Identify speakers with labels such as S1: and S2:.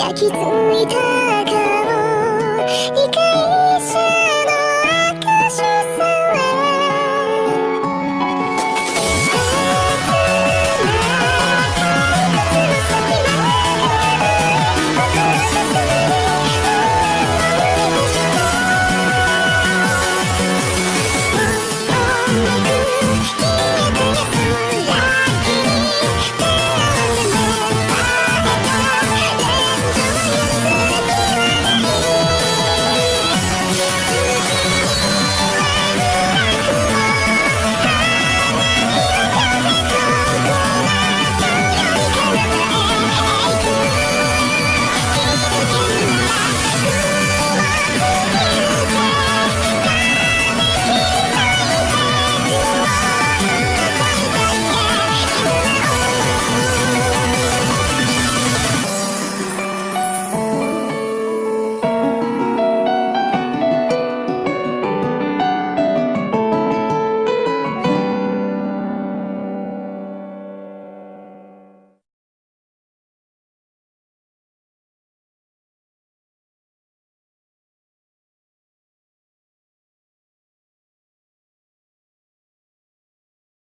S1: 焼き付いた顔